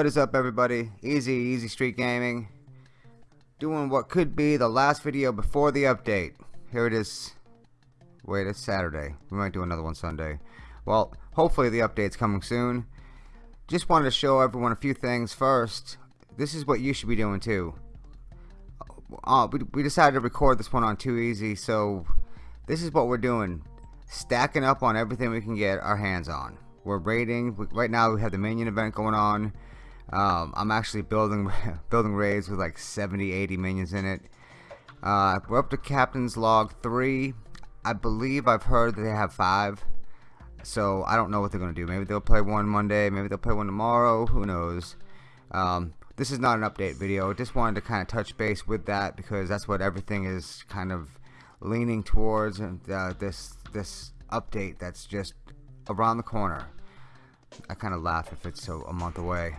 What is up everybody? Easy, Easy Street Gaming. Doing what could be the last video before the update. Here it is. Wait, it's Saturday. We might do another one Sunday. Well, hopefully the update's coming soon. Just wanted to show everyone a few things. First, this is what you should be doing too. Uh, we, we decided to record this one on Too Easy, so this is what we're doing. Stacking up on everything we can get our hands on. We're raiding. Right now we have the minion event going on. Um, I'm actually building building raids with like 70, 80 minions in it. Uh, we're up to Captain's Log 3. I believe I've heard that they have 5. So I don't know what they're going to do. Maybe they'll play one Monday. Maybe they'll play one tomorrow. Who knows. Um, this is not an update video. Just wanted to kind of touch base with that because that's what everything is kind of leaning towards. And uh, this this update that's just around the corner. I kind of laugh if it's so a month away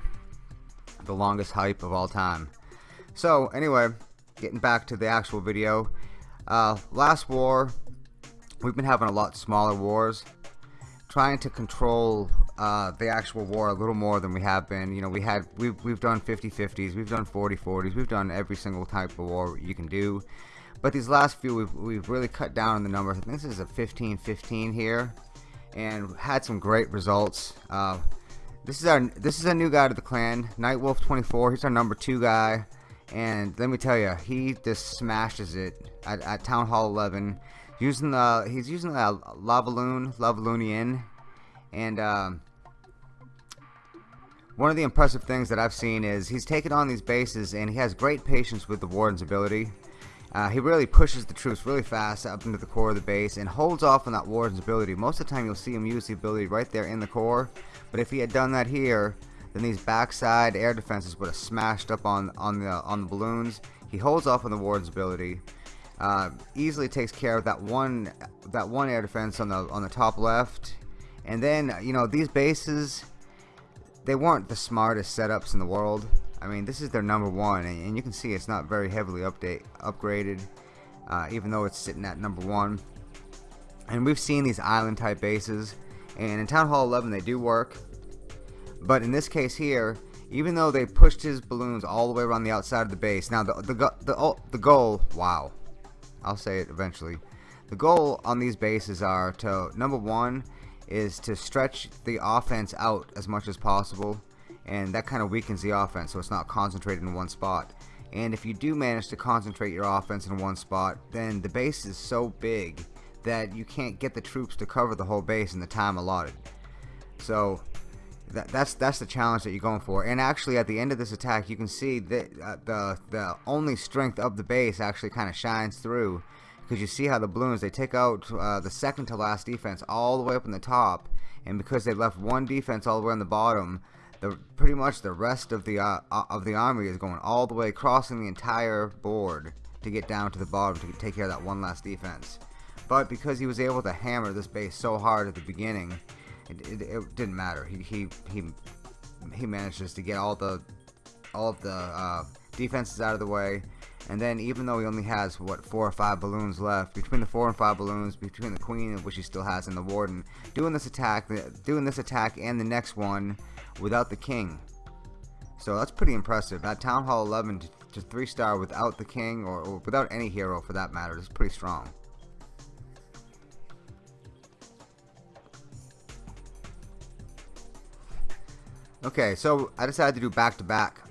the longest hype of all time. So anyway, getting back to the actual video. Uh, last war, we've been having a lot smaller wars. Trying to control uh, the actual war a little more than we have been. You know, we had we've we've done 50-50s, we've done 40-40s, we've done every single type of war you can do. But these last few, we've we've really cut down on the numbers. I think this is a 15-15 here, and had some great results. Uh, this is our this is a new guy to the clan, Nightwolf 24. He's our number two guy, and let me tell you, he just smashes it at, at Town Hall 11. Using the he's using the Lavaloon, Lavaloonian, and um, one of the impressive things that I've seen is he's taken on these bases and he has great patience with the Warden's ability. Uh, he really pushes the troops really fast up into the core of the base and holds off on that Warden's ability. Most of the time you'll see him use the ability right there in the core. But if he had done that here, then these backside air defenses would have smashed up on, on, the, on the balloons. He holds off on the Warden's ability. Uh, easily takes care of that one that one air defense on the on the top left and then you know these bases they weren't the smartest setups in the world I mean, this is their number one, and, and you can see it's not very heavily update upgraded, uh, even though it's sitting at number one. And we've seen these island type bases, and in Town Hall 11 they do work, but in this case here, even though they pushed his balloons all the way around the outside of the base, now the the the, the goal, wow, I'll say it eventually. The goal on these bases are to number one is to stretch the offense out as much as possible and that kind of weakens the offense so it's not concentrated in one spot. And if you do manage to concentrate your offense in one spot then the base is so big that you can't get the troops to cover the whole base in the time allotted. So that, that's that's the challenge that you're going for. And actually at the end of this attack you can see that uh, the the only strength of the base actually kind of shines through because you see how the balloons they take out uh, the second to last defense all the way up in the top and because they left one defense all the way on the bottom the pretty much the rest of the uh, uh, of the army is going all the way crossing the entire board to get down to the bottom to take care of that one last defense. But because he was able to hammer this base so hard at the beginning it, it, it didn't matter. He, he he he manages to get all the all of the uh, defenses out of the way. And then even though he only has what four or five balloons left between the four and five balloons between the queen which he still has and the warden doing this attack doing this attack and the next one without the king. So that's pretty impressive. That Town Hall 11 to, to 3 star without the king or, or without any hero for that matter is pretty strong. Okay, so I decided to do back to back.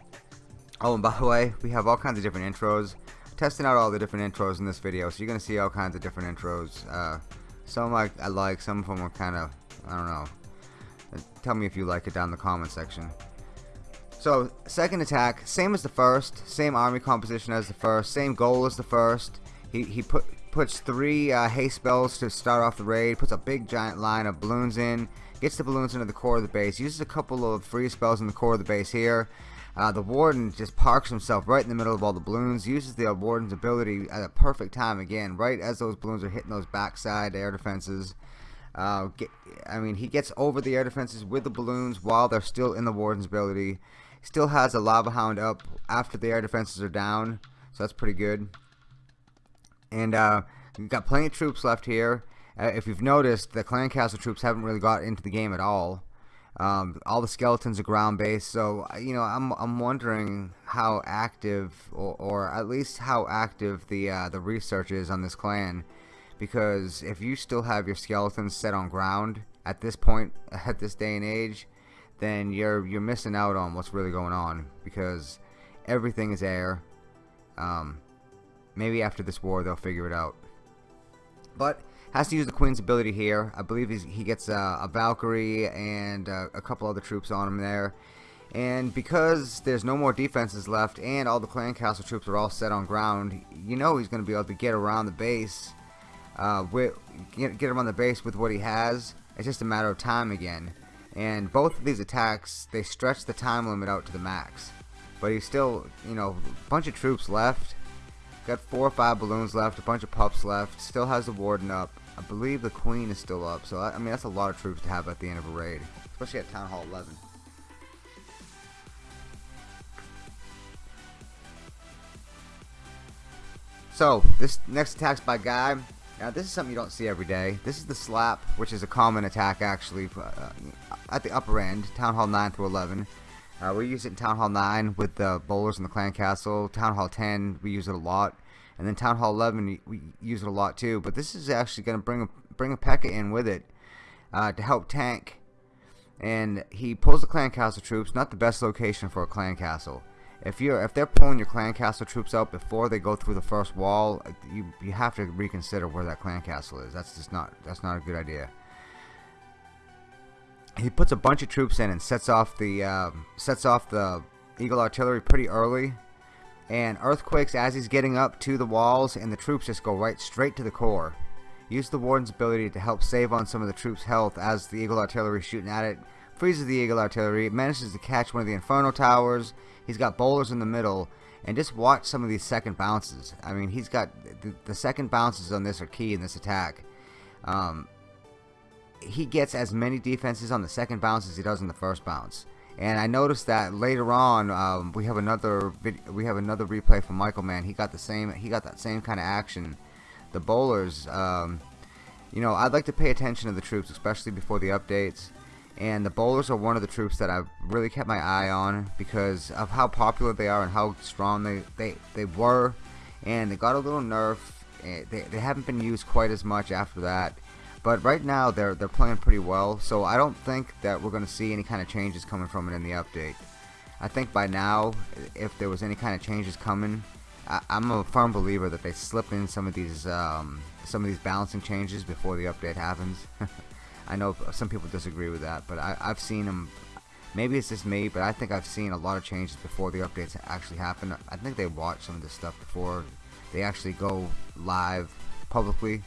Oh, and by the way, we have all kinds of different intros. Testing out all the different intros in this video, so you're gonna see all kinds of different intros. Uh, some like I like, some of them are kind of I don't know Tell me if you like it down in the comment section. So, second attack, same as the first, same army composition as the first, same goal as the first. He, he put puts three uh, haste spells to start off the raid, puts a big giant line of balloons in, gets the balloons into the core of the base, uses a couple of free spells in the core of the base here. Uh, the warden just parks himself right in the middle of all the balloons, uses the warden's ability at a perfect time again, right as those balloons are hitting those backside air defenses. Uh, get, I mean, he gets over the air defenses with the balloons while they're still in the warden's ability. Still has a lava hound up after the air defenses are down, so that's pretty good. And uh, we've got plenty of troops left here. Uh, if you've noticed, the clan castle troops haven't really got into the game at all. Um, all the skeletons are ground based, so you know I'm I'm wondering how active, or, or at least how active the uh, the research is on this clan, because if you still have your skeletons set on ground at this point, at this day and age, then you're you're missing out on what's really going on because everything is air. Um, maybe after this war they'll figure it out. But has to use the Queen's ability here. I believe he gets a, a Valkyrie and a couple other troops on him there. And because there's no more defenses left and all the clan castle troops are all set on ground, you know he's going to be able to get around the base, uh, with, get, get him on the base with what he has. It's just a matter of time again. And both of these attacks, they stretch the time limit out to the max. But he's still, you know, a bunch of troops left. Got four or five balloons left, a bunch of pups left. Still has the warden up. I believe the queen is still up. So, I mean, that's a lot of troops to have at the end of a raid. Especially at Town Hall 11. So, this next attack's by Guy. Now, this is something you don't see every day. This is the slap, which is a common attack, actually, uh, at the upper end, Town Hall 9 through 11. Uh, we use it in Town Hall 9 with the bowlers in the clan castle. Town Hall 10, we use it a lot. And then Town Hall 11, we use it a lot too. But this is actually going to bring a, bring a P.E.K.K.A. in with it uh, to help tank. And he pulls the clan castle troops, not the best location for a clan castle. If you're if they're pulling your clan castle troops out before they go through the first wall, you you have to reconsider where that clan castle is. That's just not that's not a good idea. He puts a bunch of troops in and sets off the uh, sets off the Eagle artillery pretty early. And earthquakes as he's getting up to the walls and the troops just go right straight to the core. Use the warden's ability to help save on some of the troops health as the Eagle artillery is shooting at it freezes the Eagle artillery manages to catch one of the Inferno towers he's got bowlers in the middle and just watch some of these second bounces I mean he's got the, the second bounces on this are key in this attack um, he gets as many defenses on the second bounce as he does on the first bounce. And I noticed that later on, um, we have another we have another replay from Michael Mann. He got the same he got that same kind of action. The bowlers, um, you know, I'd like to pay attention to the troops, especially before the updates. And the bowlers are one of the troops that I've really kept my eye on because of how popular they are and how strong they they, they were. And they got a little nerf. Eh, they, they haven't been used quite as much after that but right now they're they're playing pretty well, so I don't think that we're going to see any kind of changes coming from it in the update. I think by now, if there was any kind of changes coming, I, am a firm believer that they slip in some of these um, some of these balancing changes before the update happens. I know some people disagree with that, but I, I've seen them. Maybe it's just me, but I think I've seen a lot of changes before the updates actually happen. I think they watch some of this stuff before they actually go live publicly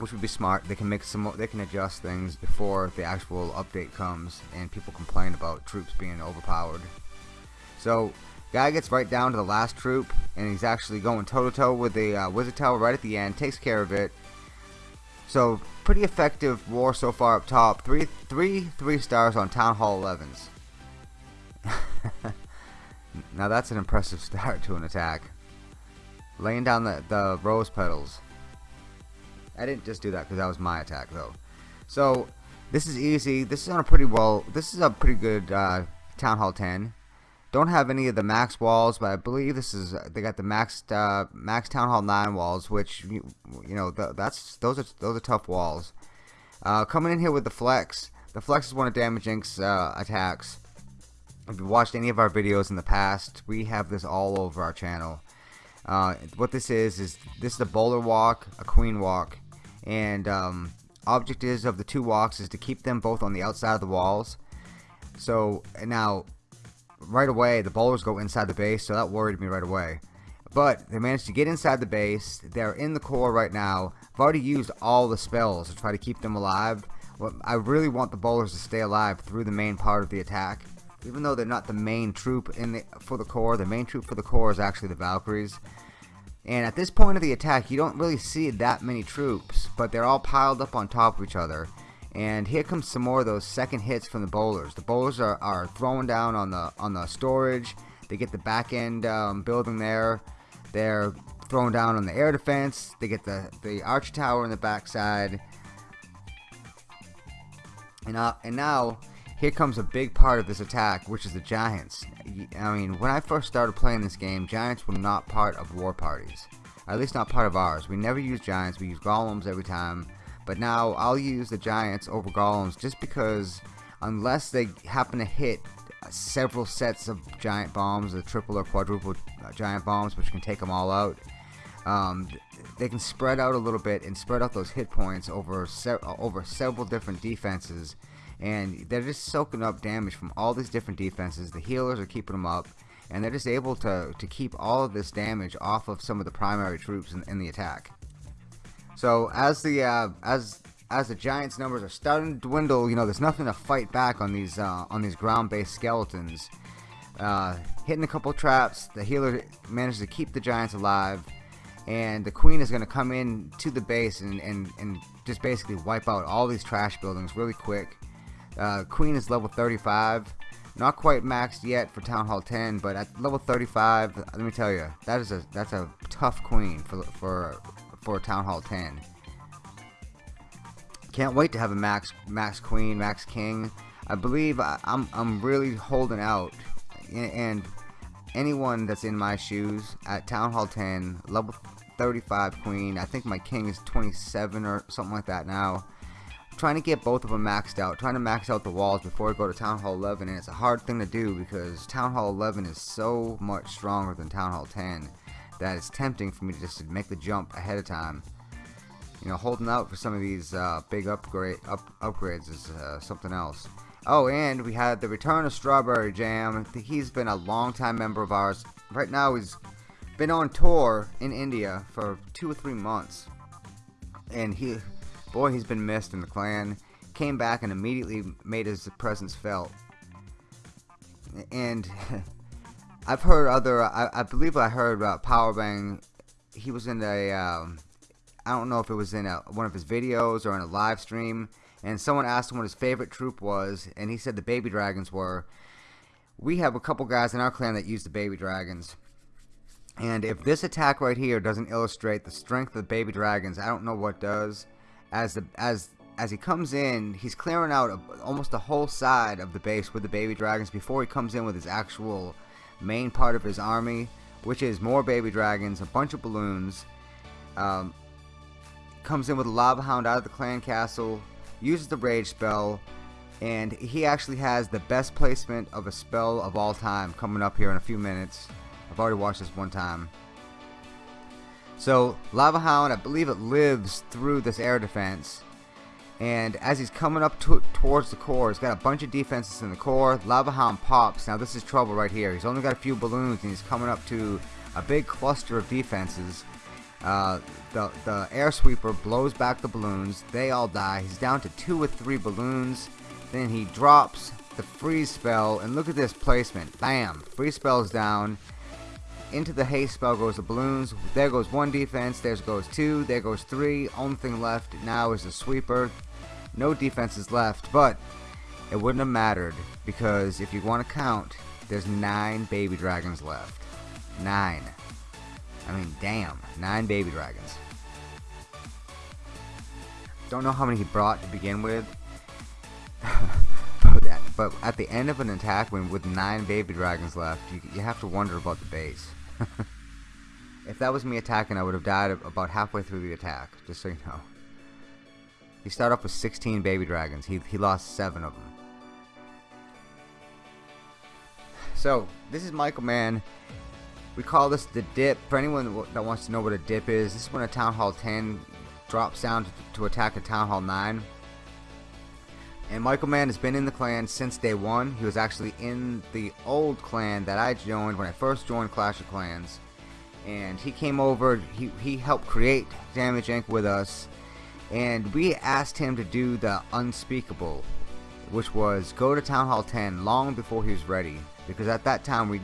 which would be smart. They can make some, they can adjust things before the actual update comes, and people complain about troops being overpowered. So, guy gets right down to the last troop, and he's actually going toe to toe with the uh, wizard tower right at the end. Takes care of it. So, pretty effective war so far up top. Three, three, three stars on Town Hall 11s. now that's an impressive start to an attack. Laying down the, the rose petals. I didn't just do that because that was my attack though. So this is easy. This is on a pretty well. This is a pretty good uh, Town Hall 10. Don't have any of the max walls, but I believe this is they got the max uh, max Town Hall 9 walls, which you, you know the, that's those are those are tough walls. Uh, coming in here with the flex. The flex is one of Damage Inc.'s uh, attacks. If you watched any of our videos in the past, we have this all over our channel. Uh, what this is is this is a bowler walk, a queen walk, and um, object is of the two walks is to keep them both on the outside of the walls so now right away the bowlers go inside the base so that worried me right away. But they managed to get inside the base. They're in the core right now. I've already used all the spells to try to keep them alive. I really want the bowlers to stay alive through the main part of the attack. Even though they're not the main troop in the for the core the main troop for the core is actually the Valkyries. And at this point of the attack, you don't really see that many troops, but they're all piled up on top of each other. And here comes some more of those second hits from the bowlers. The bowlers are, are throwing down on the on the storage. They get the back end um, building there. They're throwing down on the air defense. They get the the arch tower in the backside. And, uh, and now, here comes a big part of this attack, which is the Giants. I mean, when I first started playing this game, Giants were not part of war parties. At least not part of ours. We never use Giants, we use Golems every time. But now, I'll use the Giants over Golems just because unless they happen to hit several sets of giant bombs, the triple or quadruple uh, giant bombs, which can take them all out. Um, they can spread out a little bit and spread out those hit points over se over several different defenses, and they're just soaking up damage from all these different defenses. The healers are keeping them up, and they're just able to to keep all of this damage off of some of the primary troops in, in the attack. So as the uh, as as the Giants' numbers are starting to dwindle, you know, there's nothing to fight back on these uh, on these ground-based skeletons. Uh, hitting a couple traps, the healer manages to keep the Giants alive, and the Queen is going to come in to the base and, and, and just basically wipe out all these trash buildings really quick. Uh, Queen is level 35, not quite maxed yet for Town Hall 10, but at level 35, let me tell you, that is a that's a tough Queen for for for Town Hall 10. Can't wait to have a Max Max Queen, Max King. I believe I, am I'm, I'm really holding out, and anyone that's in my shoes at Town Hall 10, level 35 Queen. I think my King is 27 or something like that now. Trying to get both of them maxed out, trying to max out the walls before I go to Town Hall 11, and it's a hard thing to do because Town Hall 11 is so much stronger than Town Hall 10 that it's tempting for me to just make the jump ahead of time you know, holding out for some of these uh, big upgrade up, upgrades is uh, something else. Oh, and we had the return of Strawberry Jam. He's been a long-time member of ours. Right now, he's been on tour in India for two or three months, and he, boy, he's been missed in the clan. Came back and immediately made his presence felt. And I've heard other. I, I believe I heard uh, Powerbang. He was in a. Um, I don't know if it was in a, one of his videos or in a live stream, and someone asked him what his favorite troop was, and he said the baby dragons were. We have a couple guys in our clan that use the baby dragons. And if this attack right here doesn't illustrate the strength of the baby dragons, I don't know what does. As the as as he comes in, he's clearing out a, almost the whole side of the base with the baby dragons before he comes in with his actual main part of his army, which is more baby dragons, a bunch of balloons, um, comes in with a Lava Hound out of the clan castle, uses the Rage spell, and he actually has the best placement of a spell of all time coming up here in a few minutes. I've already watched this one time. So, Lava Hound, I believe it lives through this air defense. And as he's coming up to, towards the core, he's got a bunch of defenses in the core. Lava Hound pops. Now, this is trouble right here. He's only got a few balloons, and he's coming up to a big cluster of defenses. Uh, the, the air sweeper blows back the balloons. They all die. He's down to two or three balloons. Then he drops the freeze spell. And look at this placement. Bam. Freeze spell's down. Into the haste spell goes the balloons. There goes one defense. There goes two. There goes three. Only thing left now is the sweeper. No defenses left. But it wouldn't have mattered. Because if you want to count, there's nine baby dragons left. Nine. I mean, damn. Nine baby dragons. Don't know how many he brought to begin with. but, at, but, at, the end of an attack, when with nine baby dragons left, you, you have to wonder about the base. if that was me attacking, I would have died about halfway through the attack, just so you know. He started off with 16 baby dragons. He, he lost 7 of them. So, this is Michael Mann. We call this the dip. For anyone that wants to know what a dip is, this is when a Town Hall 10 drops down to, to attack a Town Hall 9. And Michael Mann has been in the clan since day one. He was actually in the old clan that I joined when I first joined Clash of Clans. And he came over, he, he helped create Damage Inc. with us. And we asked him to do the unspeakable, which was go to Town Hall 10 long before he was ready. Because at that time we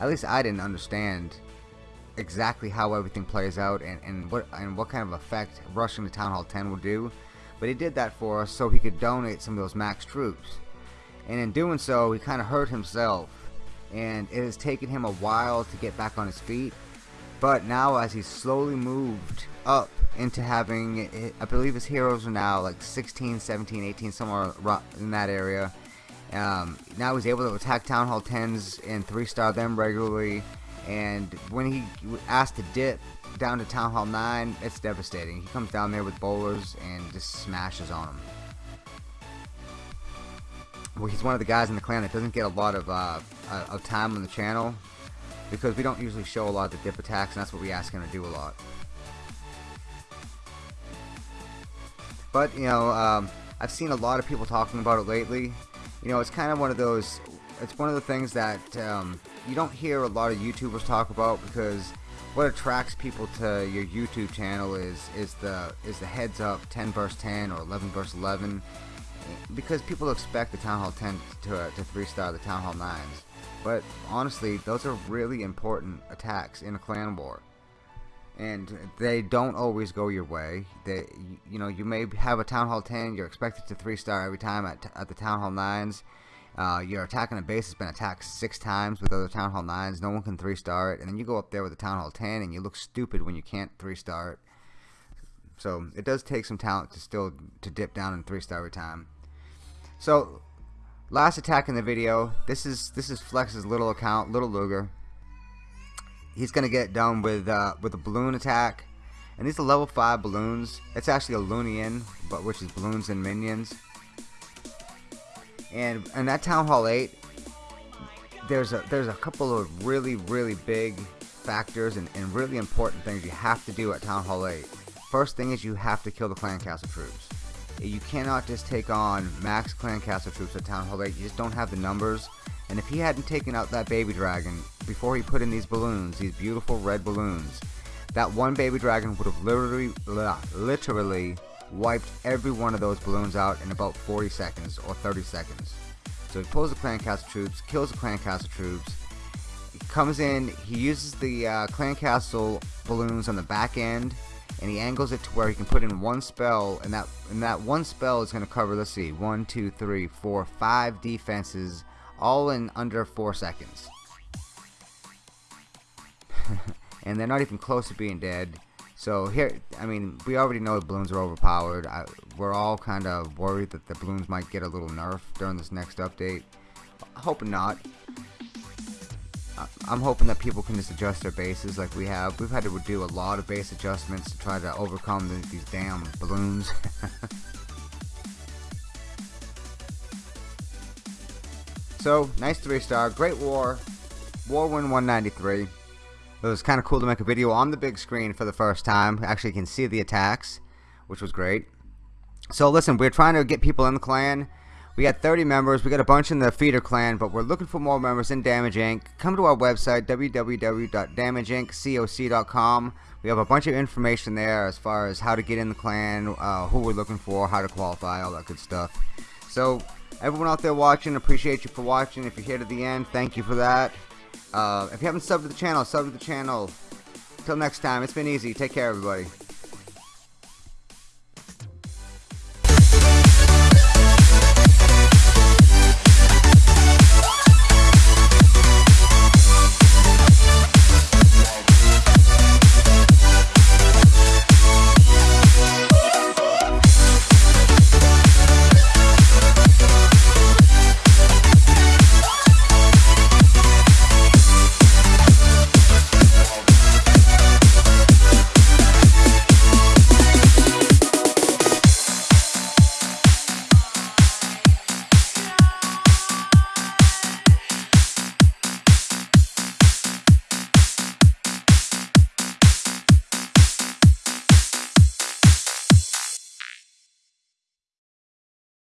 at least I didn't understand exactly how everything plays out and, and what and what kind of effect rushing to Town Hall 10 would do. But he did that for us so he could donate some of those max troops. And in doing so, he kind of hurt himself. And it has taken him a while to get back on his feet. But now as he's slowly moved up into having I believe his heroes are now like 16 17 18 somewhere in that area. Um, now he's able to attack Town Hall 10s and 3 star them regularly. And when he asked to dip down to Town Hall 9 it's devastating. He comes down there with bowlers and just smashes on him well, he's one of the guys in the clan that doesn't get a lot of, uh, of time on the channel because we don't usually show a lot of the dip attacks and that's what we ask him to do a lot. But, you know, um, I've seen a lot of people talking about it lately. You know, it's kind of one of those, it's one of the things that um, you don't hear a lot of YouTubers talk about because what attracts people to your YouTube channel is is the is the heads up 10 verse 10 or 11 verse 11 because people expect the Town Hall 10 to, to 3 star the Town Hall 9s but honestly those are really important attacks in a clan war. And they don't always go your way. They you know you may have a Town Hall 10 you're expected to 3 star every time at, at the Town Hall 9s uh, you're attacking a base that's been attacked six times with other Town Hall 9s no one can 3 star it. And then you go up there with a Town Hall 10 and you look stupid when you can't 3 star it. So it does take some talent to still to dip down in 3 star every time. So, last attack in the video. This is this is Flex's little account, Little Luger. He's gonna get done with uh, with a balloon attack, and these are level five balloons. It's actually a Loonion, but which is balloons and minions. And and that Town Hall 8, there's a there's a couple of really really big factors and, and really important things you have to do at Town Hall 8. First thing is you have to kill the clan castle troops you cannot just take on max clan castle troops at Town Hall 8. You just don't have the numbers. And if he hadn't taken out that baby dragon before he put in these balloons, these beautiful red balloons, that one baby dragon would have literally, literally wiped every one of those balloons out in about 40 seconds or 30 seconds. So he pulls the clan castle troops, kills the clan castle troops, comes in, he uses the uh, clan castle balloons on the back end and he angles it to where he can put in one spell and that and that one spell is going to cover let's see one two three four five defenses all in under four seconds. And they're not even close to being dead. So here I mean we already know the balloons are overpowered. I, we're all kind of worried that the balloons might get a little nerf during this next update. Hoping not I'm hoping that people can just adjust their bases like we have. We've had to do a lot of base adjustments to try to overcome the, these damn balloons. so, nice 3 star, great war, war win 193. It was kind of cool to make a video on the big screen for the first time. Actually, you can see the attacks, which was great. So listen, we're trying to get people in the clan. We got 30 members. We got a bunch in the feeder clan, but we're looking for more members in Damage Inc. Come to our website, www.damageinc.coc.com. We have a bunch of information there as far as how to get in the clan, uh, who we're looking for, how to qualify, all that good stuff. So, everyone out there watching, appreciate you for watching. If you're here to the end, thank you for that. Uh, if you haven't subbed to the channel, sub to the channel. Until next time, it's been easy. Take care, everybody.